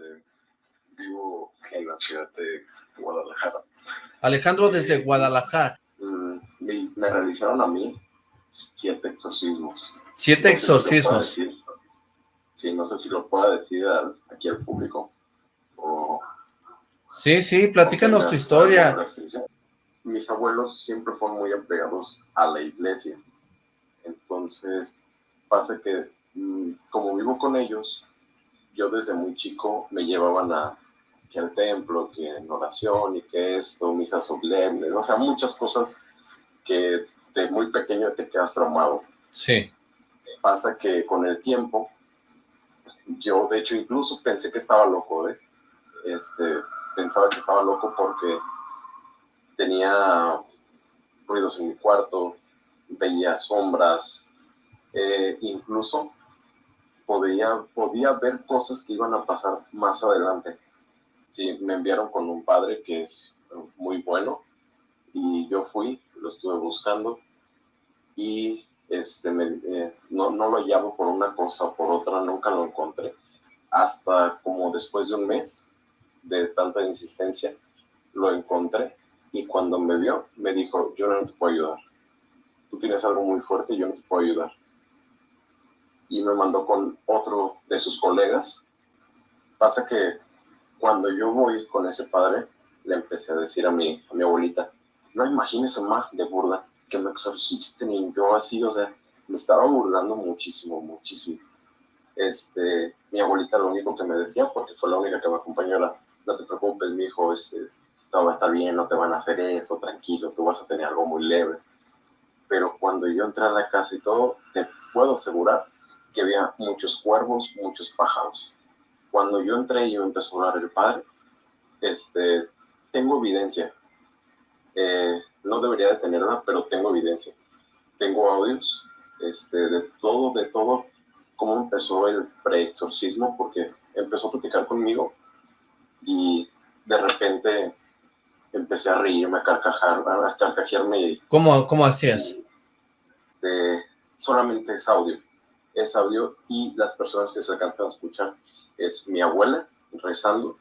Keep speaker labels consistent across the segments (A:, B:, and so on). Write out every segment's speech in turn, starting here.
A: Este, vivo en la ciudad de Guadalajara.
B: Alejandro desde Guadalajara.
A: Mm, me, realizaron a mí siete exorcismos.
B: ¿Siete exorcismos?
A: sí, no sé si lo puedo decir aquí al público.
B: sí, sí, platícanos tu historia.
A: Mis abuelos siempre fueron muy apegados a la iglesia. Entonces, pasa que mm, como vivo con ellos, yo desde muy chico me llevaban a que al templo, que en oración y que esto, misas solemnes, o sea, muchas cosas que de muy pequeño te quedas traumado.
B: Sí.
A: Pasa que con el tiempo, yo de hecho incluso pensé que estaba loco, ¿eh? Este, pensaba que estaba loco porque tenía ruidos en mi cuarto, veía sombras, eh, incluso podía, podía ver cosas que iban a pasar más adelante. Sí, me enviaron con un padre que es muy bueno y yo fui, lo estuve buscando y este, me, eh, no, no lo hallaba por una cosa o por otra, nunca lo encontré. Hasta como después de un mes de tanta insistencia, lo encontré y cuando me vio, me dijo, yo no te puedo ayudar. Tú tienes algo muy fuerte, yo no te puedo ayudar. Y me mandó con otro de sus colegas. Pasa que cuando yo voy con ese padre, le empecé a decir a mi, a mi abuelita, no imagínese más de burla que me exorcisten y yo así, o sea, me estaba burlando muchísimo, muchísimo. Este, mi abuelita lo único que me decía, porque fue la única que me acompañó, era, no te preocupes, mi hijo, este, todo va a estar bien, no te van a hacer eso, tranquilo, tú vas a tener algo muy leve. Pero cuando yo entré a la casa y todo, te puedo asegurar que había muchos cuervos, muchos pájaros cuando yo entré y me empezó a hablar el padre, este, tengo evidencia. Eh, no debería de tenerla, pero tengo evidencia. Tengo audios este, de todo, de todo, cómo empezó el pre-exorcismo, porque empezó a platicar conmigo y de repente empecé a reírme, a carcajar, a carcajearme.
B: ¿Cómo, cómo hacías?
A: Este, solamente es audio, es audio y las personas que se alcanzan a escuchar es mi abuela rezando,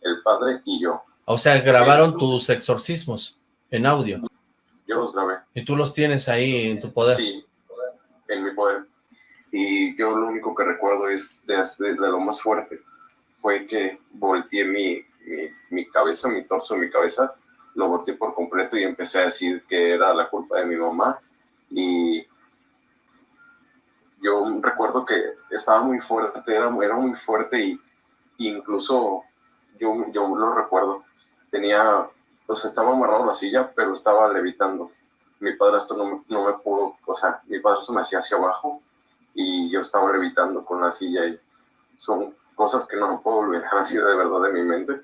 A: el padre y yo.
B: O sea, grabaron tus exorcismos en audio.
A: Yo los grabé.
B: ¿Y tú los tienes ahí en tu poder?
A: Sí, en mi poder. Y yo lo único que recuerdo es de, lo más fuerte fue que volteé mi, mi, mi, cabeza, mi torso, mi cabeza, lo volteé por completo y empecé a decir que era la culpa de mi mamá y yo recuerdo que estaba muy fuerte, era, era muy fuerte y incluso yo, yo lo recuerdo, tenía, pues estaba amarrado a la silla, pero estaba levitando. Mi padrastro no, no me pudo, o sea, mi padrastro me hacía hacia abajo y yo estaba levitando con la silla y son cosas que no puedo olvidar así de verdad de mi mente.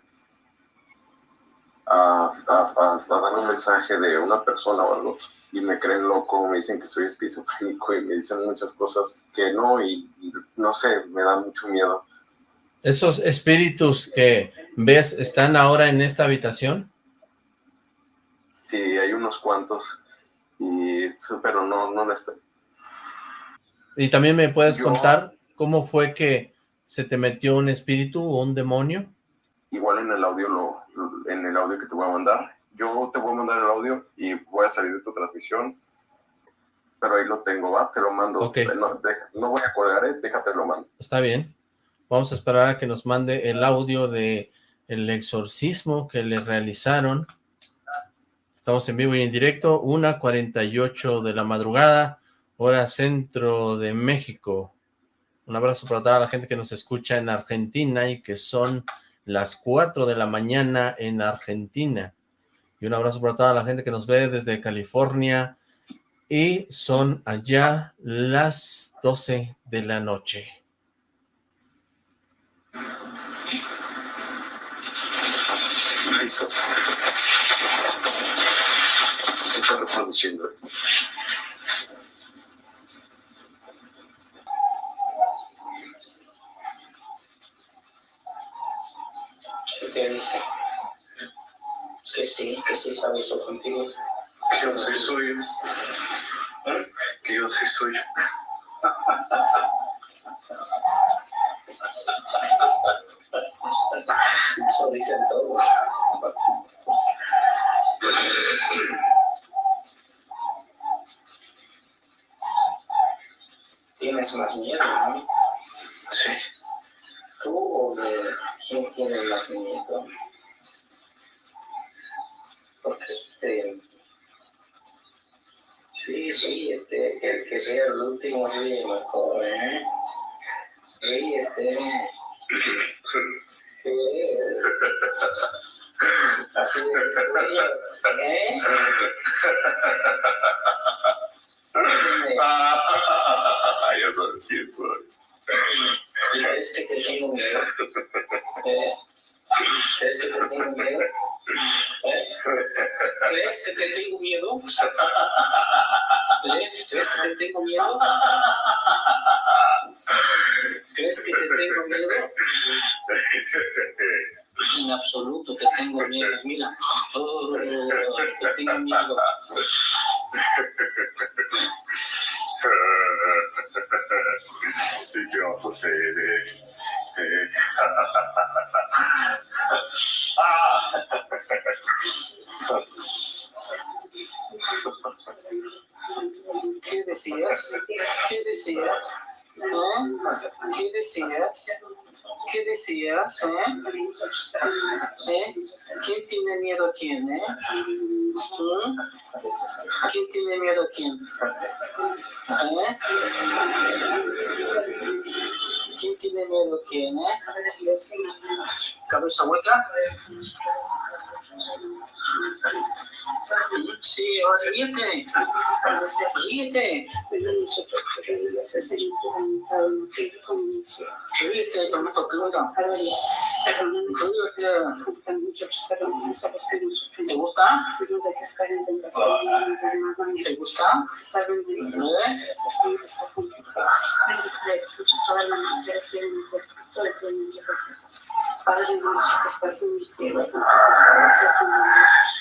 A: A, a, a, dar un mensaje de una persona o algo y me creen loco, me dicen que soy esquizofrénico y me dicen muchas cosas que no y, no sé, me da mucho miedo.
B: ¿Esos espíritus que ves están ahora en esta habitación?
A: Sí, hay unos cuantos, y, pero no, no estoy.
B: ¿Y también me puedes contar cómo fue que se te metió un espíritu o un demonio?
A: Igual en el audio, lo, en el audio que te voy a mandar, yo te voy a mandar el audio y voy a salir de tu transmisión, pero ahí lo tengo, va, te lo mando. No, voy a colgar, eh, déjate lo mando.
B: Está bien. Vamos a esperar a que nos mande el audio de el exorcismo que le realizaron. Estamos en vivo y en directo, 1.48 de la madrugada, hora centro de México. Un abrazo para toda la gente que nos escucha en Argentina y que son las 4 de la mañana en Argentina. Y un abrazo para toda la gente que nos ve desde California. Y son allá las 12 de la noche.
A: Se está reproduciendo.
C: te dice que sí, que sí está eso contigo.
A: Que yo soy suyo. Que yo soy suyo. Eso dicen todos. Tienes más miedo. Sí.
D: Tú o de ¿Quién tiene más miedo? Porque este... Sí, ríete, el que vea el último ríe mejor, ¿eh? Ríete. Sí. Así de ¿eh?
E: Ya sabes quién soy.
D: ¿Crees que te tengo miedo? ¿Eh? ¿Crees que te tengo miedo? ¿Eh? ¿Crees que te tengo miedo? ¿Crees que te tengo miedo? ¿Crees que te tengo miedo? En absoluto te tengo miedo. Mira, te tengo miedo.
E: ¿Qué
D: decías? ¿Qué decías? ¿Eh? ¿Eh? ¿Quién tiene miedo a quién? ¿Eh? ¿Mm? ¿Quién tiene miedo a quién? ¿Eh? ¿Quién tiene miedo a quién? ¿Eh? ¿Cabeza hueca? Sí, ríete. Ríete. Ríete, tomato crudo. Ríete. ¿Te gusta? ¿Te gusta?
C: Padre nuestro que estás en el cielo, santificado sea tu nombre.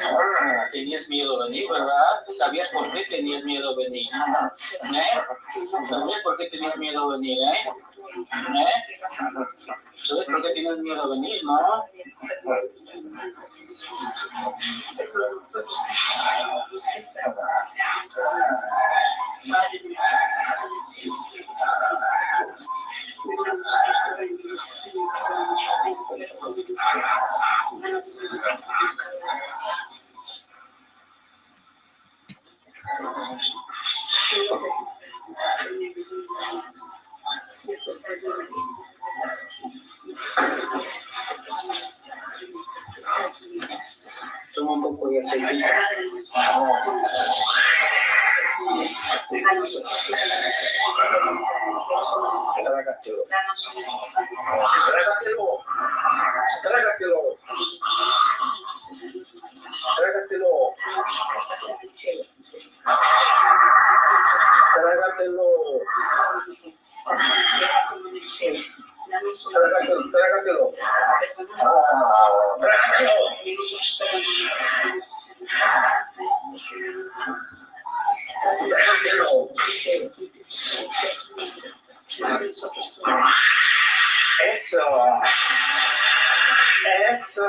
C: Ah,
D: tenías miedo a venir, ¿verdad? ¿Sabías por qué tenías miedo a venir? ¿Eh? ¿Sabías por qué tenías miedo a venir, eh? ¿Eh? ¿Sabes por qué tienes miedo a venir, no? Trágatelo. Trágatelo. Eso. Eso.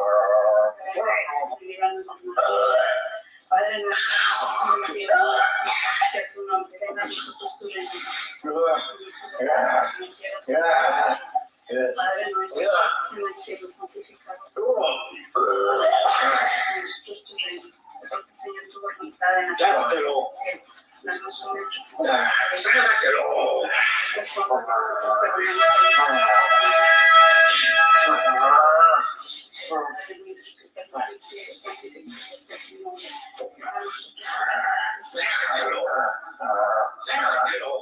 D: Sácatelo. Sácatelo. Sácatelo. Sácatelo.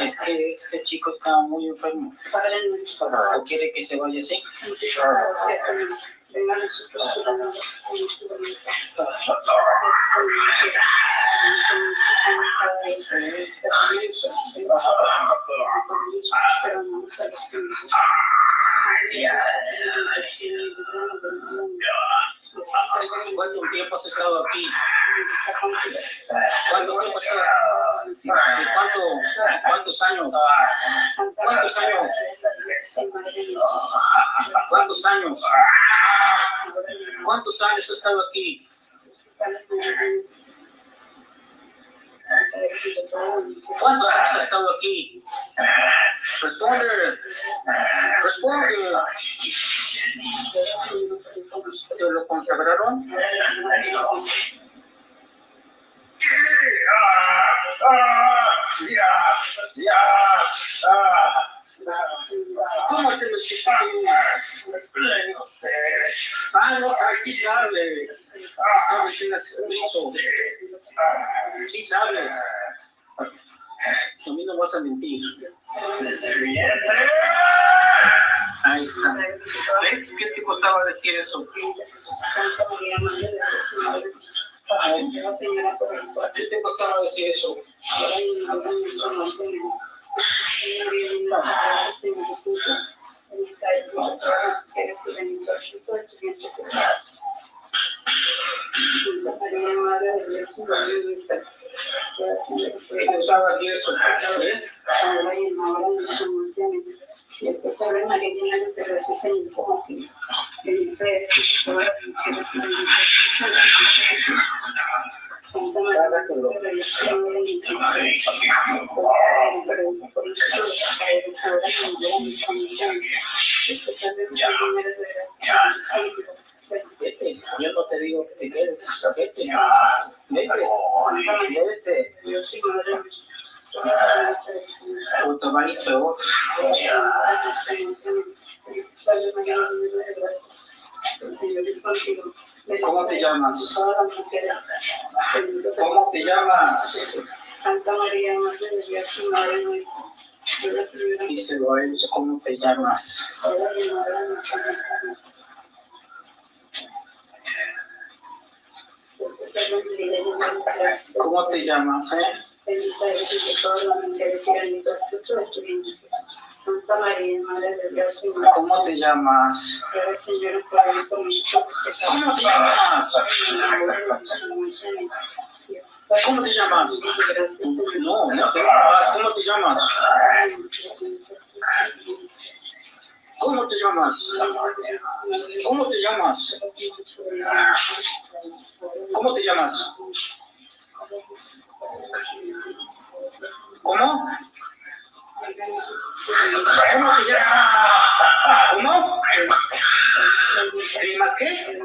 D: Es que este chico está muy enfermo. ¿O quiere que se vaya así? ¿Cuánto tiempo has estado aquí? ¿Cuánto tiempo has estado? ¿Y cuánto, ¿Cuántos años? ¿Cuántos años? ¿Cuántos años? ¿Cuántos años has estado aquí? ¿Cuántos años has estado aquí? Responde. Responde. ¿Te lo consagraron? ¿Cómo te hiciste? No sé. Ah, no sabes, sí sabes. Sabes que las. Sí sabes. A mí no vas a mentir. Ahí está. ¿Ves? ¿Qué te costaba decir eso? ¿Qué te costaba decir eso? ¿Qué te costaba decir eso? ¿Ves?
E: Si es que sabe María llena de gracias en el Espíritu, en fe,
D: Vete, yo no te digo que te quedes. Vete, vete, vete. O te va a ir peor. ¿Cómo te llamas? ¿Cómo te llamas?
E: Santa María, Madre de Dios Madre nuestra,
D: Díselo a él, ¿cómo te llamas? ¿Cómo te llamas, eh?
E: Bendita eres entre todas las mujeres y bendito el fruto de tu vientre Jesús. Santa María, Madre de Dios y Madre
D: ¿Cómo te llamas?
E: ruega, Señor, por mí.
D: ¿Cómo te llamas? ¿Cómo te llamas? No, no te llamas. ¿Cómo te llamas? ¿Cómo te llamas? ¿Cómo te llamas? ¿Cómo te llamas? ¿Cómo? ¿Cómo te llamas? ¿Cómo? ¿Prima qué?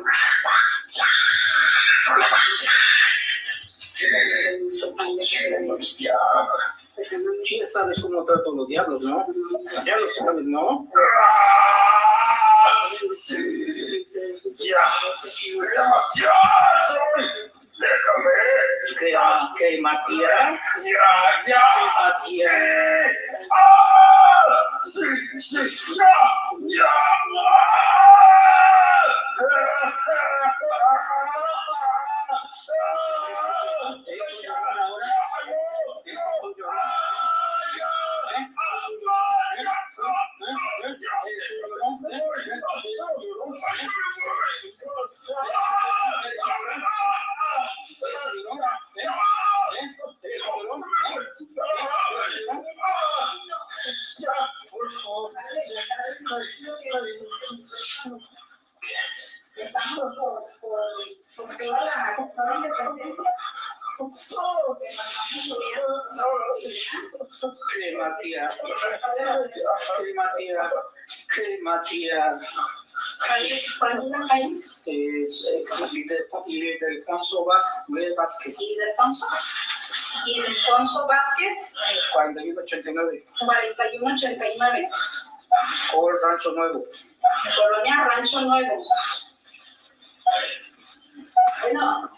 C: Ya, ya sabes cómo trato los diablos, ¿no? Ya lo sabes, ¿no? Sí, ya, ya, soy. Déjame. ¿Qué, qué Matías? Ya, ya. Matías. Oh! Eh, líder, líder Alfonso Vaz- Vázquez,
D: ¿Y de Alfonso? ¿Y de Alfonso Vázquez?
C: 4189,
D: 4189,
C: Col Rancho Nuevo.
D: Colonia Rancho Nuevo. Bueno.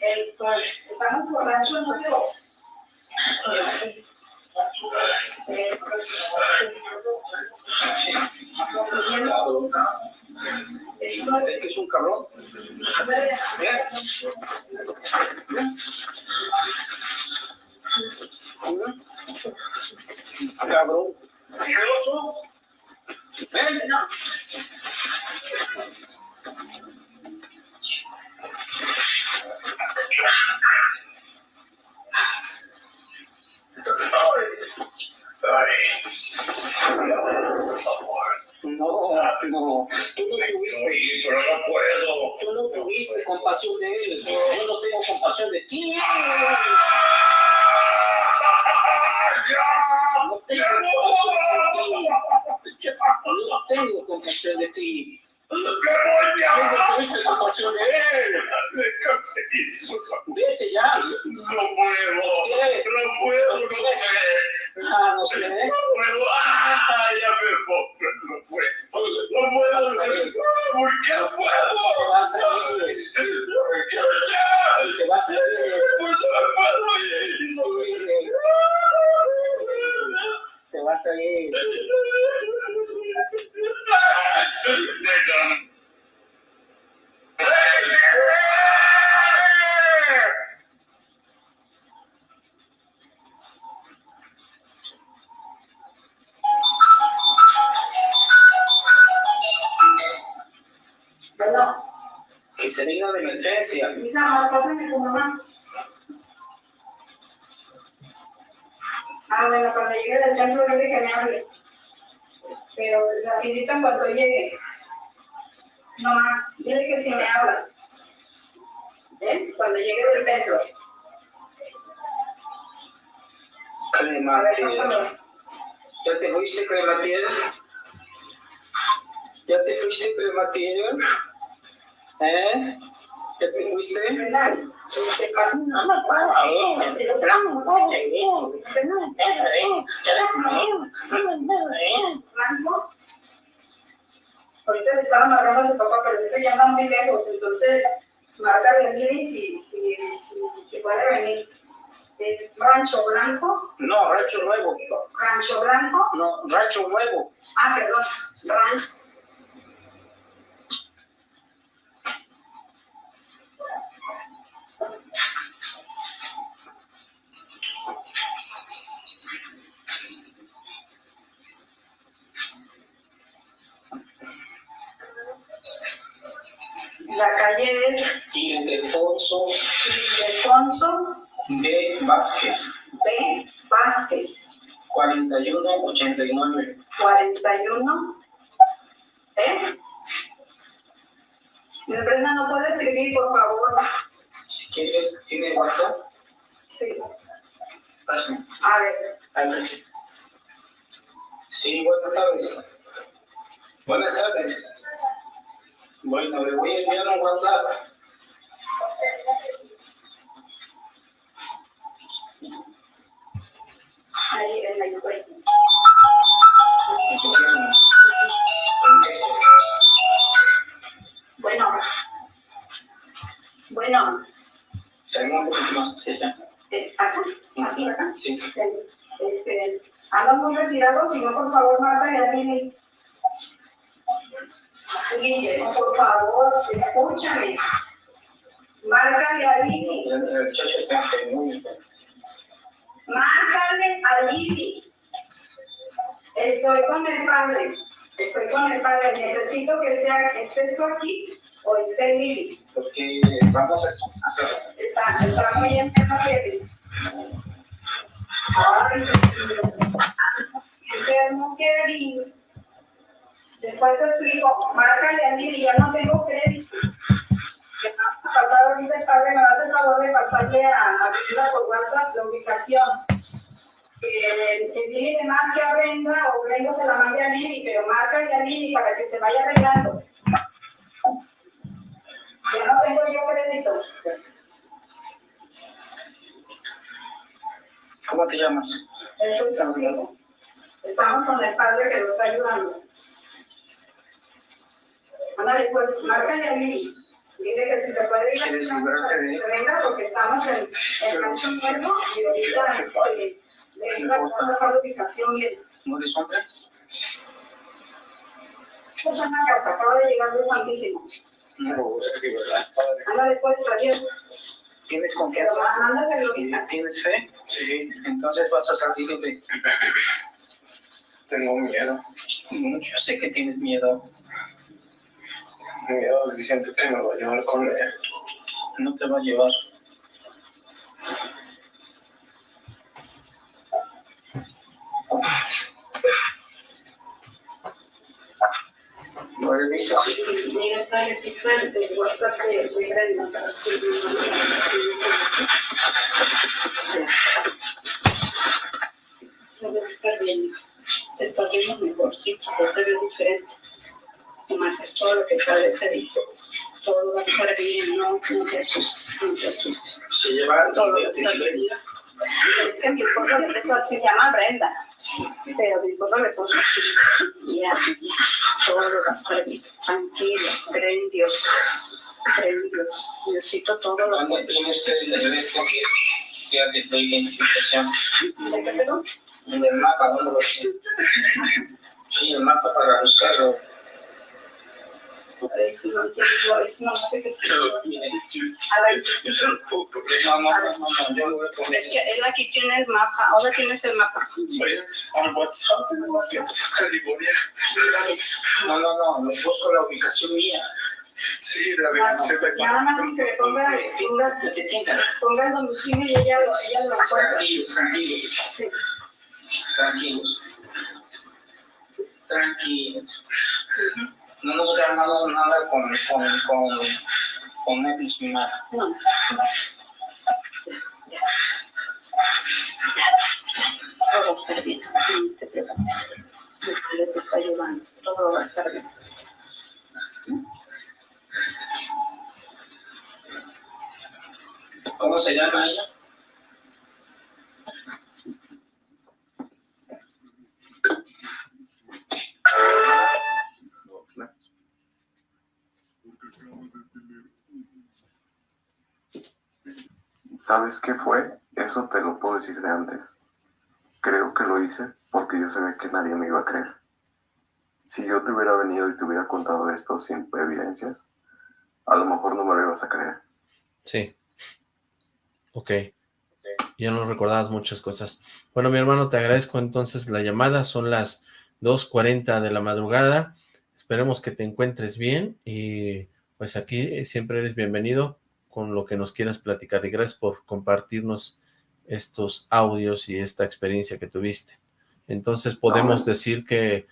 D: El, estamos por Rancho Nuevo.
C: Es que un cabrón. ¿Eh? Cabrón.
D: No,
C: no. Tú no tuviste.
A: pero no puedo.
C: Tú no tuviste compasión de él. Yo no tengo compasión de ti. No tengo compasión de ti. No tengo compasión de ti. Tú no tuviste compasión de él. Vete ya.
A: No puedo, no puedo, no sé.
C: Ah, no sé.
A: No puedo, ah, ya me pongo, no puedo, no puedo, ¿por qué no
C: Te
A: puedo?
C: vas a ir.
A: ¿Por qué ya?
C: Te vas a ir.
A: Pues no puedo ir.
C: Te vas a ir.
D: Bueno,
C: Que se venga de emergencia.
D: hija, pásame tu mamá. Ah, bueno, cuando llegue del templo, dile que me hable. Pero rapidito en cuanto llegue. No más, dile que si me habla. ¿Eh? Cuando llegue del templo. Pásame.
C: ¿Ya te fuiste, Clematiel? ¿Ya te fuiste, Clematiel? ¿Eh? ¿Ya te fuiste?
D: ¿Qué? No me puedo ir. Pero no me puedo ir. No me puedo ir. Déjame ir. No me puedo ir. Franco. Ahorita le estaba marcando a su papá, pero dice que anda muy lejos. Entonces, márcale bien si, si, si, si puede venir. Es Rancho Blanco.
C: No, Rancho Nuevo.
D: Rancho Blanco.
C: No, Rancho Nuevo.
D: Ah, perdón. Rancho. La calle es
C: Ildefonso
D: Ildefonso
C: B. Vázquez.
D: B. Vázquez,
C: 4189.
D: 41. ¿Eh? Brenda, ¿no puede escribir, por favor?
C: Si quieres, ¿tiene WhatsApp?
D: Sí.
C: Pásame.
D: A ver,
C: A ver. Sí, buenas tardes. Buenas tardes. Bueno, le voy a enviar un WhatsApp.
D: Bueno. Bueno.
C: Tengo un poquito más hacia allá.
D: Eh, ¿Acá? ¿Aquí, acá?
C: Sí.
D: Este, andan muy retirados, si no, por favor, Marta y Adini. Guille, por favor, escúchame.
C: El muchacho está enfermo.
D: Márcale a Lili. Estoy con el padre. Estoy con el padre. Necesito que sea, estés tú aquí o esté Lili.
C: Porque vamos a hacer.
D: Está, está muy enfermo Lili. Ay, enfermo Kevin. Después te explico. Márcale a Lili. Ya no tengo crédito. Que va a pasar ahorita el padre. Me va a hacer favor de pasarle a, a Brenda por WhatsApp la ubicación. Eh, que Lili le marque a Brenda o Brenda se la mande a Lili, pero marca a Lili para que se vaya arreglando. Ya no tengo yo crédito.
C: ¿Cómo te llamas?
D: Estamos con el padre que lo está ayudando. Ándale, pues, márcale a Lili. Dile que si se puede ir a
C: ¿Quieres librarte de él?
D: que venga porque estamos en el rancho nuevo y ahorita este, le venga a pasar la ubicación bien.
C: ¿No eres hombre?
D: Esta es una casa, acaba de llegar de Santísimo.
C: No, es que verdad, padre.
D: Ándale, pues, adiós.
C: ¿Tienes confianza? ¿Tienes fe? Sí. Entonces vas a salir libre.
A: Tengo miedo.
C: Mucho sé que tienes miedo.
A: Miedo de gente que me va a llevar con él.
C: No te va a llevar. ¿Lo he visto?
D: Mira, padre, aquí está el el WhatsApp de de Brenda para Se ve bien. Te estás viendo mejor, sí, te veo diferente. Nomás es todo lo que el padre te dice. Todo va a estar bien, no, no te asustes, no te asustes.
C: Se lleva
D: Todo va a estar bien. Es que mi esposo le puso así, se llama Brenda. Pero mi esposo le puso así. Ya, todo va a estar bien. Tranquilo, cree en Dios. Cree en Dios. Diosito todo lo
C: ¿Dónde tiene usted el resto que ya de identificación?
D: ¿De qué perdón?
C: En el mapa, ¿dónde lo tiene? Sí, el mapa para buscarlo.
D: A ver si no entiendo, a ver si no es.
C: Poner.
D: es que él aquí tiene el mapa. Ahora tienes el mapa.
C: No, no, no, no busco la ubicación mía.
A: Sí, la
D: Nada
A: ubicación de
D: nada más que le ponga, ponga,
C: Que
D: el domicilio y ella lo, encuentra.
C: Tranquilos, tranquilos, tranquilos. Tranquilos. No nos ha armado nada con, con, con, con y su madre.
D: No. Todo va a estar bien, no te preocupes. Padre te está ayudando, todo va a estar bien.
C: ¿Cómo se llama ella?
A: ¿Sabes qué fue? Eso te lo puedo decir de antes. Creo que lo hice porque yo sabía que nadie me iba a creer. Si yo te hubiera venido y te hubiera contado esto sin evidencias, a lo mejor no me lo ibas a creer.
B: Sí. Ok. Ya no recordabas muchas cosas. Bueno, mi hermano, te agradezco entonces la llamada. Son las 2.40 de la madrugada. Esperemos que te encuentres bien y pues aquí siempre eres bienvenido con lo que nos quieras platicar y gracias por compartirnos estos audios y esta experiencia que tuviste. Entonces, ¿podemos
A: Ah.
B: decir que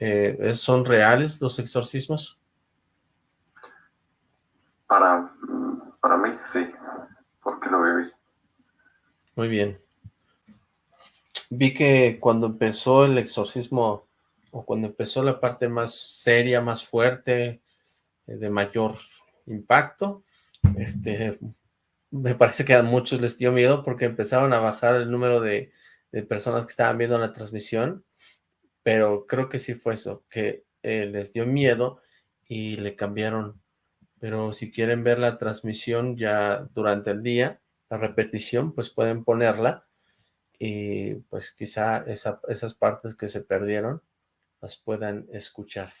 B: eh, son reales los exorcismos?
A: Para, para mí, sí, porque lo viví.
B: Muy bien. Vi que cuando empezó el exorcismo, o cuando empezó la parte más seria, más fuerte, eh, de mayor impacto, este, me parece que a muchos les dio miedo porque empezaron a bajar el número de, personas que estaban viendo la transmisión, pero creo que sí fue eso, que eh, les dio miedo y le cambiaron. Pero si quieren ver la transmisión ya durante el día, la repetición, pues pueden ponerla y pues quizá esas partes que se perdieron las puedan escuchar.